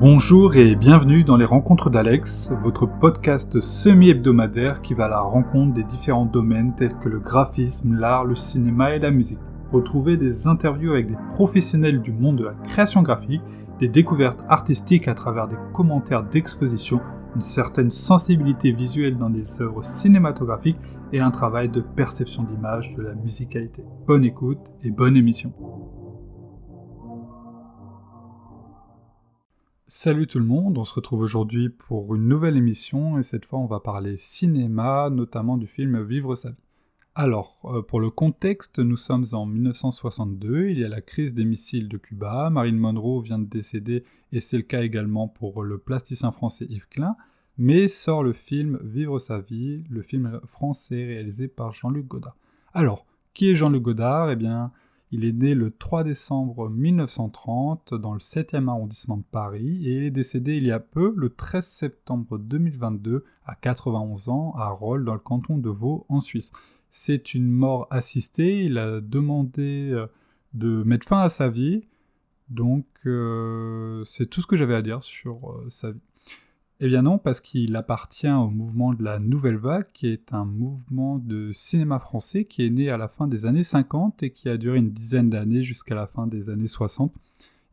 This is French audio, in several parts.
Bonjour et bienvenue dans les Rencontres d'Alex, votre podcast semi-hebdomadaire qui va à la rencontre des différents domaines tels que le graphisme, l'art, le cinéma et la musique. Retrouvez des interviews avec des professionnels du monde de la création graphique, des découvertes artistiques à travers des commentaires d'exposition, une certaine sensibilité visuelle dans des œuvres cinématographiques et un travail de perception d'image de la musicalité. Bonne écoute et bonne émission. Salut tout le monde, on se retrouve aujourd'hui pour une nouvelle émission et cette fois on va parler cinéma, notamment du film Vivre sa vie. Alors, euh, pour le contexte, nous sommes en 1962, il y a la crise des missiles de Cuba, Marine Monroe vient de décéder et c'est le cas également pour le plasticien français Yves Klein, mais sort le film Vivre sa vie, le film français réalisé par Jean-Luc Godard. Alors, qui est Jean-Luc Godard? Eh bien, il est né le 3 décembre 1930 dans le 7e arrondissement de Paris et est décédé il y a peu, le 13 septembre 2022, à 91 ans, à Rolles, dans le canton de Vaud, en Suisse. C'est une mort assistée, il a demandé euh, de mettre fin à sa vie, donc euh, c'est tout ce que j'avais à dire sur euh, sa vie. Eh bien non, parce qu'il appartient au mouvement de la Nouvelle Vague, qui est un mouvement de cinéma français qui est né à la fin des années 50 et qui a duré une dizaine d'années jusqu'à la fin des années 60.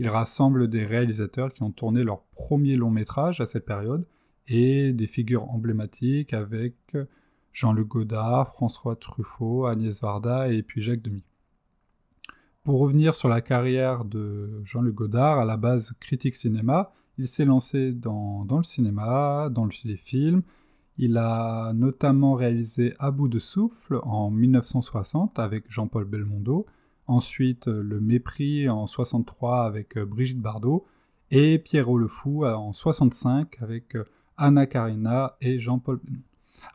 Il rassemble des réalisateurs qui ont tourné leur premier long métrage à cette période et des figures emblématiques avec Jean-Luc Godard, François Truffaut, Agnès Varda et puis Jacques Demy. Pour revenir sur la carrière de Jean-Luc Godard, à la base critique cinéma, il s'est lancé dans, le cinéma, dans les films. Il a notamment réalisé À bout de souffle en 1960 avec Jean-Paul Belmondo. Ensuite, Le Mépris en 63 avec euh, Brigitte Bardot. Et Pierrot le Fou euh, en 65 avec euh, Anna Karina et Jean-Paul Belmondo.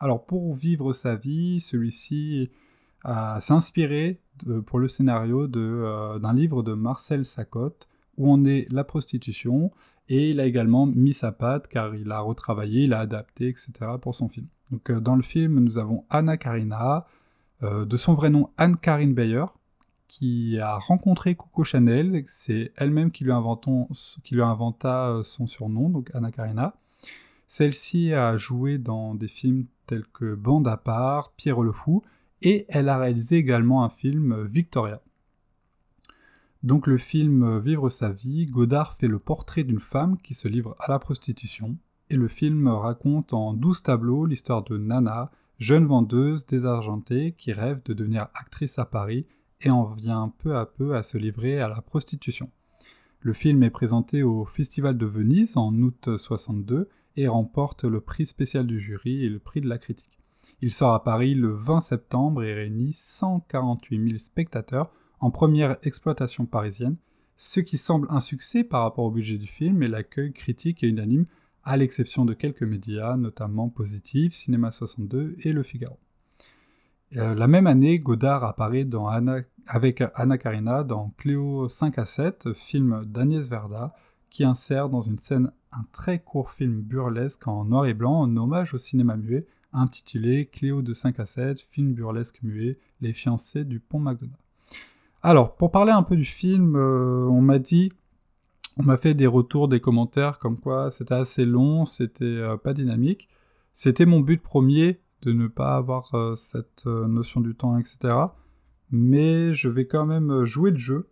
Alors, pour vivre sa vie, celui-ci s'est inspiré pour le scénario d'un livre de Marcel Sacotte où on est la prostitution, et il a également mis sa patte car il a retravaillé, il a adapté, etc. pour son film. Donc euh, dans le film, nous avons Anna Karina, euh, de son vrai nom Anne-Karine Bayer, qui a rencontré Coco Chanel, c'est elle-même qui, lui inventa euh, son surnom, donc Anna Karina. Celle-ci a joué dans des films tels que Bande à part, Pierre le Fou, et elle a réalisé également un film Victoria. Donc le film Vivre sa vie, Godard fait le portrait d'une femme qui se livre à la prostitution, et le film raconte en douze tableaux l'histoire de Nana, jeune vendeuse désargentée qui rêve de devenir actrice à Paris et en vient peu à peu à se livrer à la prostitution. Le film est présenté au Festival de Venise en août 62 et remporte le prix spécial du jury et le prix de la critique. Il sort à Paris le 20 septembre et réunit 148 000 spectateurs en première exploitation parisienne, ce qui semble un succès par rapport au budget du film et l'accueil critique et unanime, à l'exception de quelques médias, notamment Positif, Cinéma 62 et Le Figaro. Euh, la même année, Godard apparaît avec Anna Karina dans Cléo 5 à 7, film d'Agnès Verda, qui insère dans une scène un très court film burlesque en noir et blanc en hommage au cinéma muet, intitulé Cléo de 5 à 7, film burlesque muet, Les fiancés du pont McDonald. Alors, pour parler un peu du film, euh, on m'a dit, on m'a fait des retours, des commentaires comme quoi c'était assez long, c'était euh, pas dynamique. C'était mon but premier de ne pas avoir euh, cette notion du temps, etc. Mais je vais quand même jouer le jeu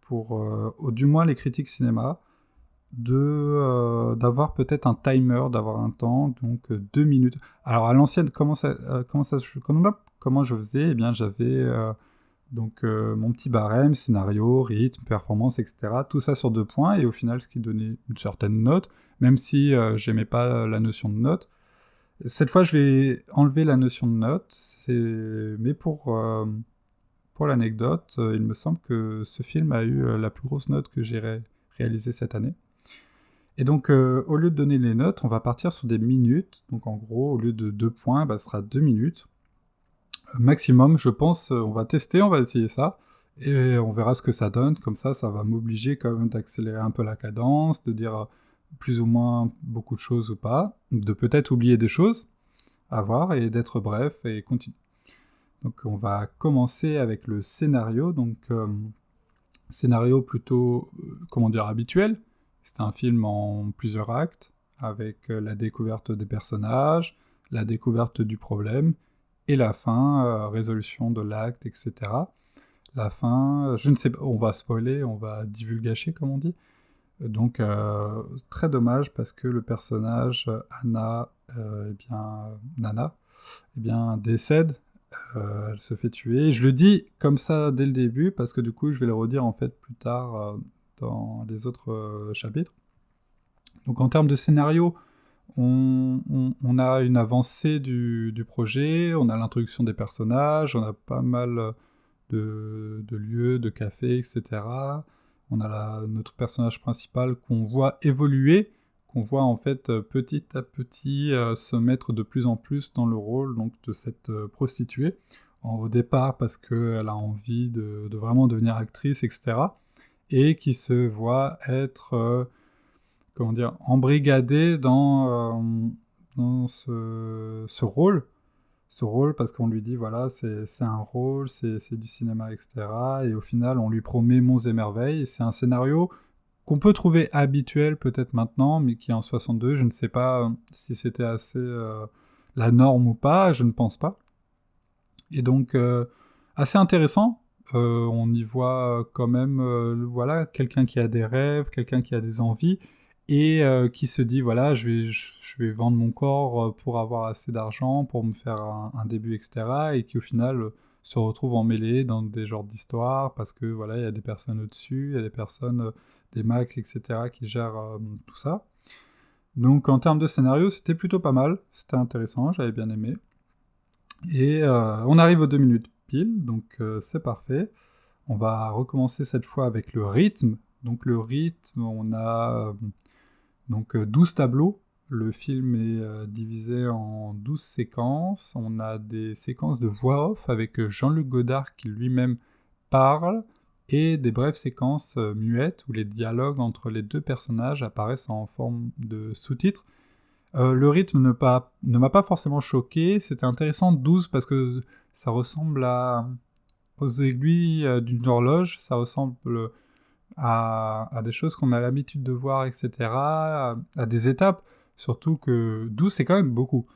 pour, au du moins les critiques cinéma, de d'avoir peut-être un timer, d'avoir un temps, donc deux minutes. Alors à l'ancienne, comment ça, comment ça, comment, comment je faisais? Eh bien, j'avais donc euh, mon petit barème, scénario, rythme, performance, etc. Tout ça sur deux points, et au final ce qui donnait une certaine note, même si euh, j'aimais pas la notion de note. Cette fois je vais enlever la notion de note, mais pour, euh, l'anecdote, il me semble que ce film a eu la plus grosse note que j'ai réalisée cette année. Et donc au lieu de donner les notes, on va partir sur des minutes, donc en gros au lieu de deux points, bah, ce sera deux minutes maximum, je pense. On va tester, on va essayer ça, et on verra ce que ça donne. Comme ça, ça va m'obliger quand même d'accélérer un peu la cadence, de dire plus ou moins beaucoup de choses ou pas, de peut-être oublier des choses à voir, et d'être bref et continuer. Donc on va commencer avec le scénario, donc euh, scénario plutôt, euh, comment dire, habituel, C'est un film en plusieurs actes, avec la découverte des personnages, la découverte du problème, et la fin, résolution de l'acte, etc. La fin, je ne sais pas, on va spoiler, on va divulgacher comme on dit. Donc très dommage parce que le personnage Anna, eh bien Nana, eh bien décède euh, elle se fait tuer. Je le dis comme ça dès le début, parce que du coup, je vais le redire en fait plus tard euh, dans les autres euh, chapitres. Donc en termes de scénario, on, a une avancée du, projet, on a l'introduction des personnages, on a pas mal de, lieux, de cafés, etc. On a notre personnage principal qu'on voit évoluer, on voit en fait euh, petit à petit euh, se mettre de plus en plus dans le rôle donc, de cette euh, prostituée. au départ parce qu'elle a envie de, vraiment devenir actrice, etc. Et qui se voit être, comment dire, embrigadée dans, ce, rôle. Ce rôle parce qu'on lui dit, voilà, c'est un rôle, c'est du cinéma, etc. Et au final, on lui promet monts et merveilles. C'est un scénario qu'on peut trouver habituel peut-être maintenant, mais qui en 62, je ne sais pas euh, si c'était assez euh, la norme ou pas, je ne pense pas. Et donc, euh, assez intéressant, on y voit quand même, voilà, quelqu'un qui a des rêves, quelqu'un qui a des envies, et qui se dit, voilà, je vais, je vais vendre mon corps pour avoir assez d'argent, pour me faire un, début, etc., et qui au final se retrouve emmêlé dans des genres d'histoires, parce que voilà, il y a des personnes au-dessus, il y a des personnes des Macs, etc., qui gèrent euh, tout ça. Donc en termes de scénario, c'était plutôt pas mal, c'était intéressant, j'avais bien aimé. Et euh, on arrive aux deux minutes pile, donc euh, c'est parfait. On va recommencer cette fois avec le rythme. Donc le rythme, on a donc 12 tableaux. Le film est divisé en 12 séquences. On a des séquences de voix off avec Jean-Luc Godard qui lui-même parle et des brèves séquences euh, muettes où les dialogues entre les deux personnages apparaissent en forme de sous-titres. Euh, le rythme ne, m'a pas forcément choqué, c'était intéressant 12 parce que ça ressemble à, aux aiguilles euh, d'une horloge, ça ressemble à, des choses qu'on a l'habitude de voir, etc., à, des étapes, surtout que 12 c'est quand même beaucoup.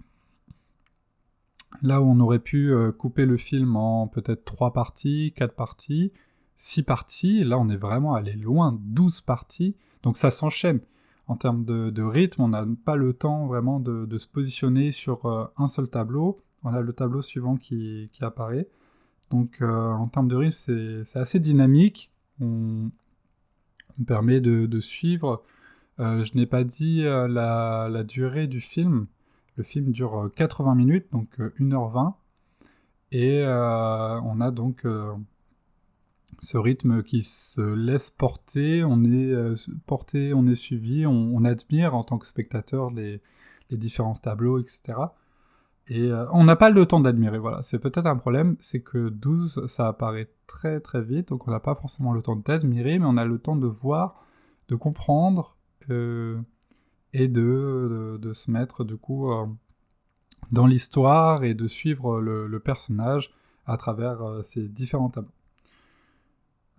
Là où on aurait pu couper le film en peut-être 3 parties, 4 parties, 6 parties, là on est vraiment allé loin, 12 parties, donc ça s'enchaîne. En termes de, rythme, on n'a pas le temps vraiment de, se positionner sur euh, un seul tableau, on a le tableau suivant qui, apparaît. Donc euh, en termes de rythme, c'est assez dynamique, permet de, suivre. Euh, je n'ai pas dit la, la, durée du film, le film dure 80 minutes, donc 1h20, et on a donc ce rythme qui se laisse porter, on est euh, porté, on est suivi, on, admire en tant que spectateur les, différents tableaux, etc. Et euh, on n'a pas le temps d'admirer, voilà. C'est peut-être un problème, c'est que 12, ça apparaît très très vite, donc on n'a pas forcément le temps d'admirer, mais on a le temps de voir, de comprendre, euh, et de, se mettre du coup dans l'histoire et de suivre le personnage à travers ces différents tableaux.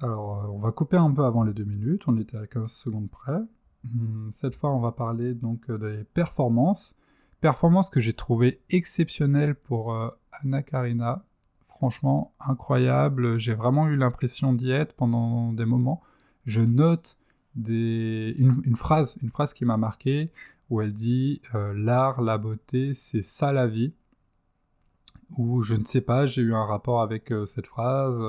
Alors, euh, on va couper un peu avant les deux minutes, on était à 15 secondes près. Hmm, cette fois, on va parler donc euh, des performances. Performances que j'ai trouvées exceptionnelles pour euh, Anna Karina. Franchement, incroyable. J'ai vraiment eu l'impression d'y être pendant des moments. Je note une, phrase, une phrase qui m'a marqué, où elle dit L'art, la beauté, c'est ça la vie ». Ou je ne sais pas, j'ai eu un rapport avec cette phrase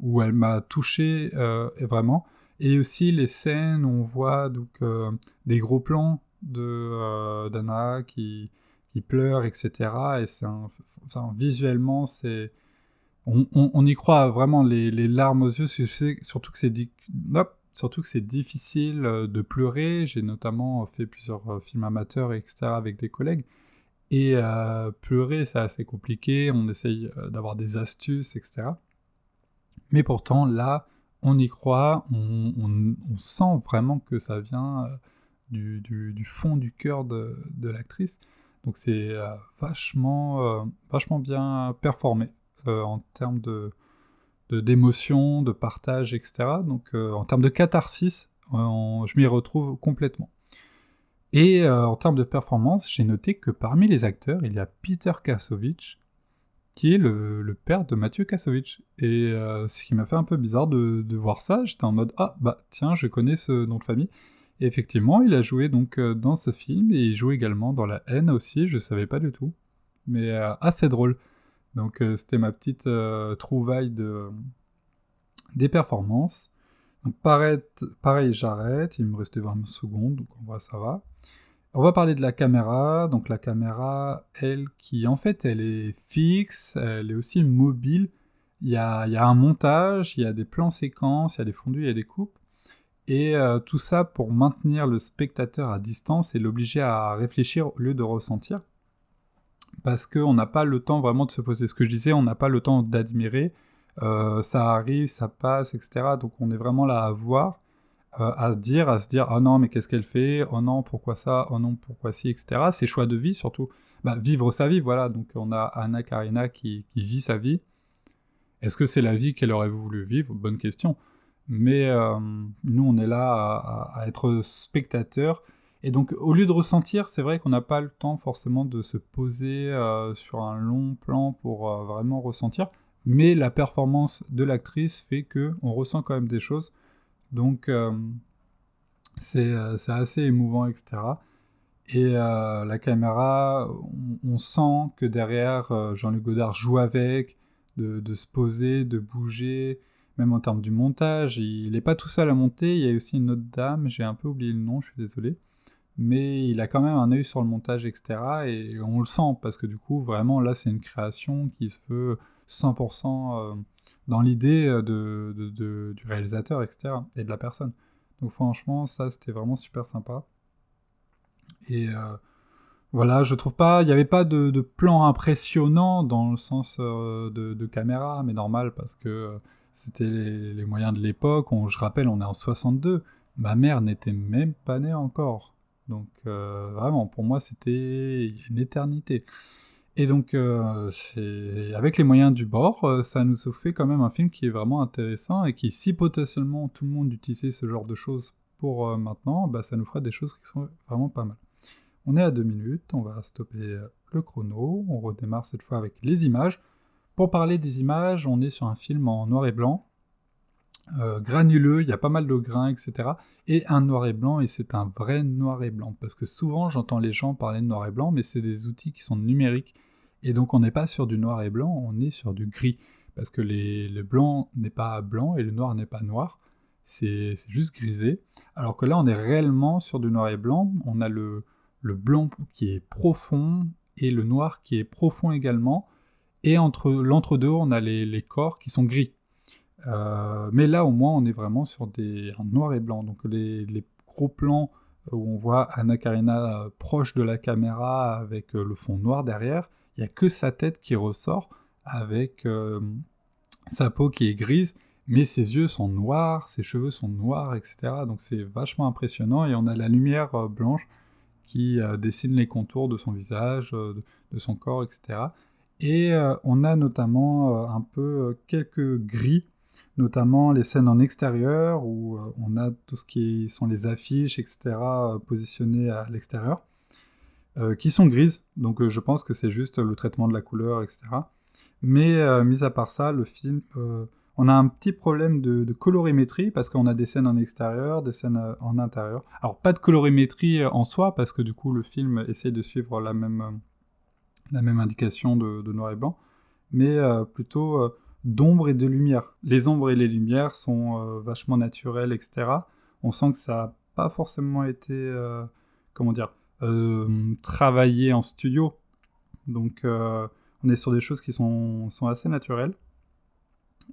où elle m'a touché euh, vraiment. Et aussi les scènes où on voit donc, euh, des gros plans de euh, d'Anna qui, qui pleure, etc. Et c'est visuellement, c'est on, y croit vraiment les, larmes aux yeux, surtout que c'est surtout que c'est difficile de pleurer. J'ai notamment fait plusieurs films amateurs, etc. avec des collègues. Et pleurer, c'est assez compliqué. On essaye d'avoir des astuces, etc. Mais pourtant, là, on y croit, on, sent vraiment que ça vient euh, du, fond du cœur de, l'actrice. Donc c'est euh, vachement, euh, vachement bien performé en termes de d'émotion, de, partage, etc. Donc en termes de catharsis, je m'y retrouve complètement. Et euh, en termes de performance, j'ai noté que parmi les acteurs, il y a Peter Kassovitch, qui est le, père de Mathieu Kassovitch. Et euh, ce qui m'a fait un peu bizarre de, voir ça, j'étais en mode ah bah tiens, je connais ce nom de famille. Et effectivement, il a joué donc euh, dans ce film et il joue également dans La haine aussi, je savais pas du tout. Mais assez drôle. Donc c'était ma petite trouvaille de, des performances. Donc pareil, pareil j'arrête, il me restait 20 secondes, donc on voit ça va. On va parler de la caméra, donc la caméra, elle, qui en fait, elle est fixe, elle est aussi mobile, il y a, il y a un montage, il y a des plans séquences, il y a des fondus, il y a des coupes, et euh, tout ça pour maintenir le spectateur à distance et l'obliger à réfléchir au lieu de ressentir, parce qu'on n'a pas le temps vraiment de se poser. Ce que je disais, on n'a pas le temps d'admirer, euh, ça arrive, ça passe, etc. Donc on est vraiment là à voir, euh, à se dire, à se dire, oh non, mais qu'est-ce qu'elle fait? Oh non, pourquoi ça? Oh non, pourquoi ci, etc. Ses choix de vie, surtout. Bah, vivre sa vie, voilà. Donc on a Anna Karina qui, vit sa vie. Est-ce que c'est la vie qu'elle aurait voulu vivre? Bonne question. Mais euh, nous, on est là à, être spectateur. Et donc, au lieu de ressentir, c'est vrai qu'on n'a pas le temps forcément de se poser sur un long plan pour vraiment ressentir mais la performance de l'actrice fait que on ressent quand même des choses. Donc euh, euh, c'est assez émouvant, etc. Et euh, la caméra, on, sent que derrière, Jean-Luc Godard joue avec, de, se poser, de bouger, même en termes du montage. Il n'est pas tout seul à monter, il y a aussi une autre dame, j'ai un peu oublié le nom, je suis désolé. Mais il a quand même un œil sur le montage, etc. Et on le sent, parce que du coup, vraiment, là, c'est une création qui se veut 100% euh, dans l'idée euh, de, du réalisateur, etc. et de la personne. Donc franchement, ça c'était vraiment super sympa. Et euh, voilà, je trouve pas, il n'y avait pas de, plan impressionnant dans le sens de, caméra, mais normal parce que c'était les, moyens de l'époque. Je rappelle, on est en 62. Ma mère n'était même pas née encore. Donc vraiment, pour moi, c'était une éternité. Et donc, euh, avec les moyens du bord, euh, ça nous fait quand même un film qui est vraiment intéressant et qui, si potentiellement tout le monde utilisait ce genre de choses pour euh, maintenant, bah, ça nous ferait des choses qui sont vraiment pas mal. On est à deux minutes, on va stopper le chrono, on redémarre cette fois avec les images. Pour parler des images, on est sur un film en noir et blanc, granuleux, il y a pas mal de grains, etc. Et un noir et blanc, et c'est un vrai noir et blanc, parce que souvent j'entends les gens parler de noir et blanc, mais c'est des outils qui sont numériques, et donc on n'est pas sur du noir et blanc, on est sur du gris. Parce que le blanc n'est pas blanc et le noir n'est pas noir. C'est juste grisé. Alors que là on est réellement sur du noir et blanc. On a le, blanc qui est profond et le noir qui est profond également. Et entre l'entre-deux, on a les, corps qui sont gris. Euh, mais là, au moins, on est vraiment sur des, un noir et blanc. Donc les, gros plans où on voit Anna Karina euh, proche de la caméra avec euh, le fond noir derrière, il n'y a que sa tête qui ressort avec euh, sa peau qui est grise, mais ses yeux sont noirs, ses cheveux sont noirs, etc. Donc c'est vachement impressionnant et on a la lumière euh, blanche qui euh, dessine les contours de son visage, de, son corps, etc. Et on a notamment un peu quelques gris, notamment les scènes en extérieur où on a tout ce qui sont les affiches, etc. positionnées à l'extérieur. Euh, qui sont grises, donc euh, je pense que c'est juste le traitement de la couleur, etc. Mais euh, mis à part ça, le film, on a un petit problème de, colorimétrie parce qu'on a des scènes en extérieur, des scènes en intérieur. Alors pas de colorimétrie en soi parce que du coup le film essaie de suivre la même, la même indication de, noir et blanc, mais plutôt d'ombre et de lumière. Les ombres et les lumières sont vachement naturelles, etc. On sent que ça n'a pas forcément été, comment dire, euh, travailler en studio. Donc euh, on est sur des choses qui sont, sont assez naturelles.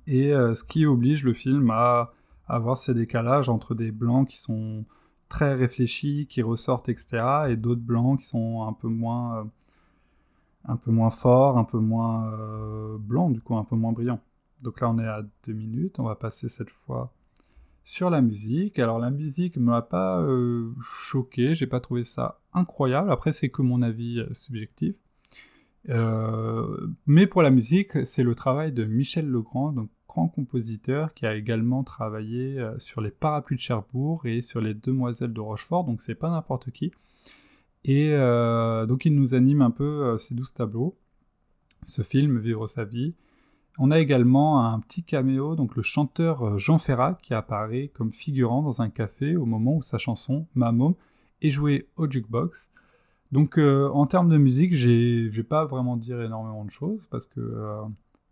Et euh, ce qui oblige le film à avoir ces décalages entre des blancs qui sont très réfléchis, qui ressortent, etc., et d'autres blancs qui sont un peu moins, un peu moins forts, un peu moins blancs, du coup un peu moins brillants. Donc là on est à deux minutes, on va passer cette fois sur la musique. Alors la musique m'a pas euh, choqué, j'ai pas trouvé ça incroyable. Après c'est que mon avis euh, subjectif. Euh, mais pour la musique, c'est le travail de Michel Legrand, donc grand compositeur qui a également travaillé euh, sur les parapluies de Cherbourg et sur les Demoiselles de Rochefort, donc c'est pas n'importe qui. Et euh, donc il nous anime un peu ces douze tableaux, ce film, Vivre sa vie. On a également un petit caméo, donc le chanteur Jean Ferrat qui apparaît comme figurant dans un café au moment où sa chanson, Ma est jouée au jukebox. Donc en termes de musique, je vais pas vraiment dire énormément de choses parce que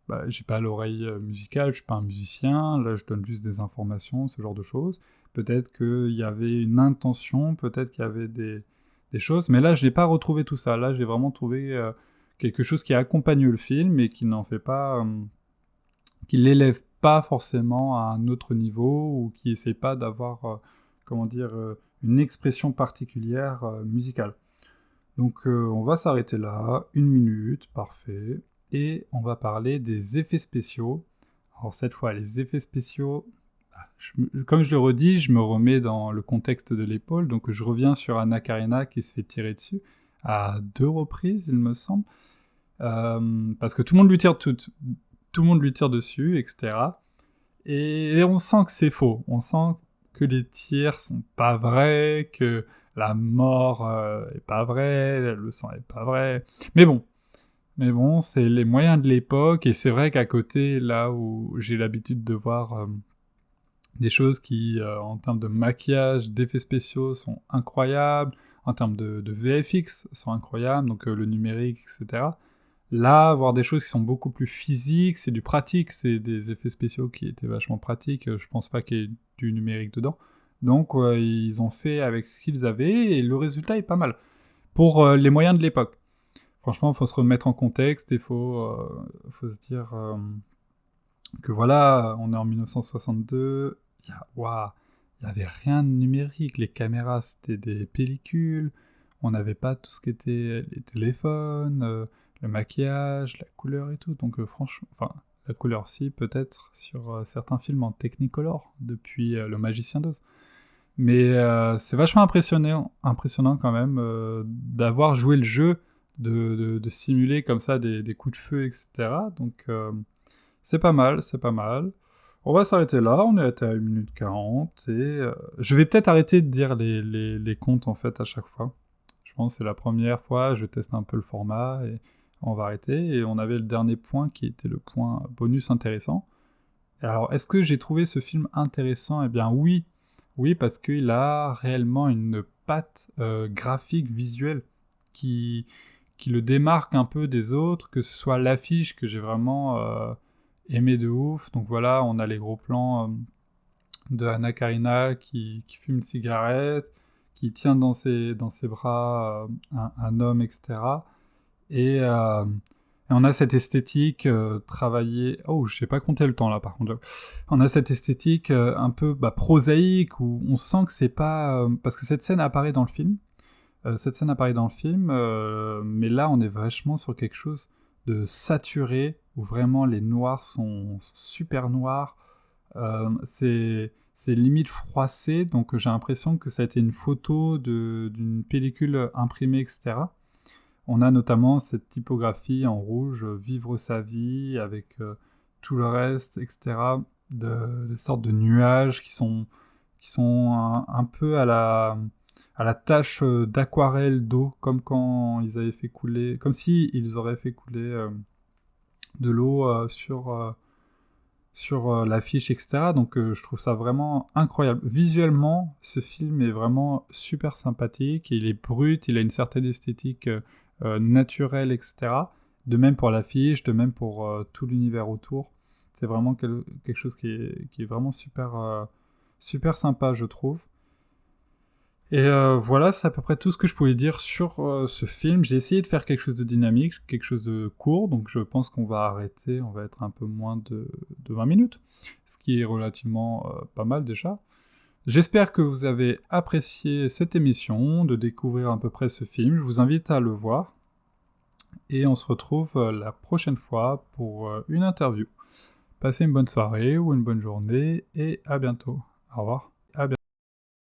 bah, j'ai pas l'oreille euh, musicale, je suis pas un musicien, là je donne juste des informations, ce genre de choses. Peut-être qu'il y avait une intention, peut-être qu'il y avait des, choses, mais là je n'ai pas retrouvé tout ça. Là j'ai vraiment trouvé euh, quelque chose qui accompagne le film et qui n'en fait pas. Euh, qui l'élève pas forcément à un autre niveau ou qui essaie pas d'avoir, comment dire, une expression particulière musicale. Donc on va s'arrêter là, une minute, parfait et on va parler des effets spéciaux. Alors cette fois, les effets spéciaux, comme je le redis, je me remets dans le contexte de l'épaule, donc je reviens sur Anna Karina qui se fait tirer dessus à deux reprises, il me semble, euh, parce que tout le monde lui tire tout, tout le monde lui tire dessus, etc. Et, on sent que c'est faux, on sent que les tirs sont pas vrais, que la mort euh, est pas vraie, le sang est pas vrai. Mais bon, mais bon, c'est les moyens de l'époque, et c'est vrai qu'à côté, là où j'ai l'habitude de voir euh, des choses qui, euh, en termes de maquillage, d'effets spéciaux, sont incroyables, en termes de, VFX, sont incroyables, donc euh, le numérique, etc. Là, voir des choses qui sont beaucoup plus physiques, c'est du pratique, c'est des effets spéciaux qui étaient vachement pratiques, je pense pas qu'il y ait du numérique dedans. Donc, ils ont fait avec ce qu'ils avaient, et le résultat est pas mal. Pour les moyens de l'époque. Franchement, il faut se remettre en contexte et il faut, euh, faut se dire euh, que voilà, on est en 1962, il n'y avait rien de numérique, les caméras c'était des pellicules, on n'avait pas tout ce qui était les téléphones, euh, le maquillage, la couleur et tout, donc franchement, enfin, la couleur si peut-être sur certains films en Technicolor depuis Le Magicien d'Oz. Mais c'est vachement impressionnant, impressionnant quand même d'avoir joué le jeu de, simuler comme ça des, coups de feu, etc. Donc euh, c'est pas mal, c'est pas mal. On va s'arrêter là, on est à 1 minute 40, et euh, je vais peut-être arrêter de dire les, les, comptes en fait à chaque fois. Je pense que c'est la première fois, je teste un peu le format, et on va arrêter. Et on avait le dernier point qui était le point bonus intéressant. Alors, est-ce que j'ai trouvé ce film intéressant? Eh bien oui, oui, parce qu'il a réellement une patte euh, graphique, visuelle, qui, qui le démarque un peu des autres, que ce soit l'affiche que j'ai vraiment euh, aimé de ouf. Donc voilà, on a les gros plans euh, de Anna Karina qui, fume une cigarette, qui tient dans ses, dans ses bras euh, un, homme, etc. Et, on a cette esthétique travaillée... Oh, je sais pas compter le temps là par contre. On a cette esthétique un peu bah, prosaïque où on sent que c'est pas... parce que cette scène apparaît dans le film, euh, cette scène apparaît dans le film, euh, mais là on est vachement sur quelque chose de saturé, où vraiment les noirs sont super noirs. Euh, c'est limite froissé, donc j'ai l'impression que ça a été une photo d'une pellicule imprimée, etc. On a notamment cette typographie en rouge, vivre sa vie, avec tout le reste, etc. De, des sortes de nuages qui sont, qui sont un peu à la à la tâche euh, d'aquarelle d'eau, comme quand ils avaient fait couler, comme si ils auraient fait couler euh, de l'eau euh, sur, sur l'affiche, etc. Donc je trouve ça vraiment incroyable. Visuellement, ce film est vraiment super sympathique, il est brut, il a une certaine esthétique naturelle, etc. De même pour l'affiche, de même pour tout l'univers autour. C'est vraiment quelque chose qui est, qui est vraiment super, super sympa, je trouve. Et euh, voilà, c'est à peu près tout ce que je pouvais dire sur euh, ce film. J'ai essayé de faire quelque chose de dynamique, quelque chose de court, donc je pense qu'on va arrêter, on va être un peu moins de, 20 minutes, ce qui est relativement euh, pas mal déjà. J'espère que vous avez apprécié cette émission, de découvrir à peu près ce film. Je vous invite à le voir. Et on se retrouve la prochaine fois pour une interview. Passez une bonne soirée ou une bonne journée et à bientôt. Au revoir.